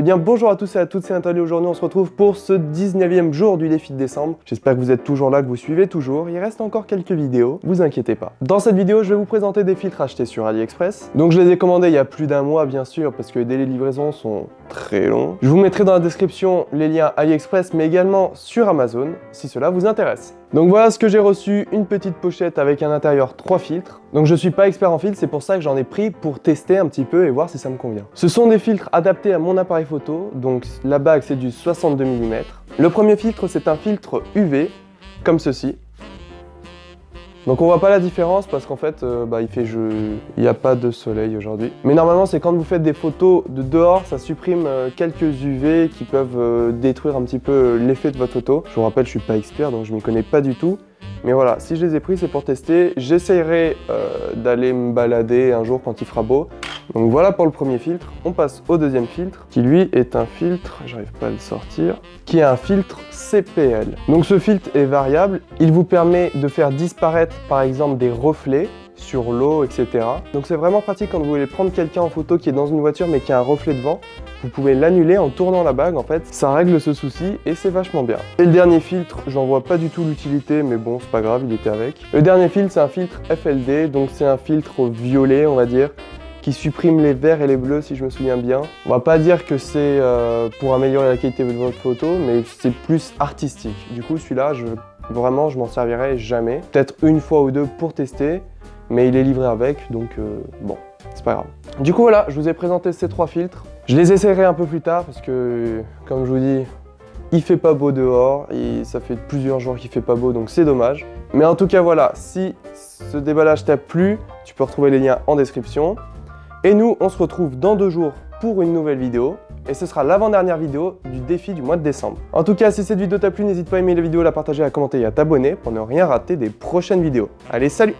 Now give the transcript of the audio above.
Eh bien bonjour à tous et à toutes, c'est Nathalie. Aujourd'hui on se retrouve pour ce 19e jour du défi de décembre. J'espère que vous êtes toujours là, que vous suivez toujours. Il reste encore quelques vidéos, vous inquiétez pas. Dans cette vidéo, je vais vous présenter des filtres achetés sur AliExpress. Donc je les ai commandés il y a plus d'un mois bien sûr, parce que les délais de livraison sont très longs. Je vous mettrai dans la description les liens AliExpress, mais également sur Amazon, si cela vous intéresse. Donc voilà ce que j'ai reçu, une petite pochette avec à l'intérieur trois filtres. Donc je suis pas expert en filtres, c'est pour ça que j'en ai pris pour tester un petit peu et voir si ça me convient. Ce sont des filtres adaptés à mon appareil photo, donc la bague c'est du 62 mm. Le premier filtre c'est un filtre UV, comme ceci. Donc on voit pas la différence parce qu'en fait, euh, bah, il fait il n'y a pas de soleil aujourd'hui. Mais normalement, c'est quand vous faites des photos de dehors, ça supprime euh, quelques UV qui peuvent euh, détruire un petit peu l'effet de votre photo. Je vous rappelle, je suis pas expert, donc je m'y connais pas du tout. Mais voilà, si je les ai pris, c'est pour tester. J'essayerai d'aller me balader un jour quand il fera beau. Donc voilà pour le premier filtre. On passe au deuxième filtre, qui lui est un filtre, j'arrive pas à le sortir, qui est un filtre CPL. Donc ce filtre est variable, il vous permet de faire disparaître par exemple des reflets sur l'eau, etc. Donc c'est vraiment pratique quand vous voulez prendre quelqu'un en photo qui est dans une voiture mais qui a un reflet devant. Vous pouvez l'annuler en tournant la bague en fait. Ça règle ce souci et c'est vachement bien. Et le dernier filtre, j'en vois pas du tout l'utilité mais bon c'est pas grave, il était avec. Le dernier filtre c'est un filtre FLD, donc c'est un filtre violet on va dire qui supprime les verts et les bleus si je me souviens bien. On va pas dire que c'est euh, pour améliorer la qualité de votre photo, mais c'est plus artistique. Du coup, celui-là, vraiment, je m'en servirai jamais. Peut-être une fois ou deux pour tester, mais il est livré avec, donc euh, bon, c'est pas grave. Du coup, voilà, je vous ai présenté ces trois filtres. Je les essaierai un peu plus tard parce que, comme je vous dis, il fait pas beau dehors et ça fait plusieurs jours qu'il fait pas beau, donc c'est dommage. Mais en tout cas, voilà, si ce déballage t'a plu, tu peux retrouver les liens en description. Et nous, on se retrouve dans deux jours pour une nouvelle vidéo. Et ce sera l'avant-dernière vidéo du défi du mois de décembre. En tout cas, si cette vidéo t'a plu, n'hésite pas à aimer la vidéo, la partager, à commenter et à t'abonner pour ne rien rater des prochaines vidéos. Allez, salut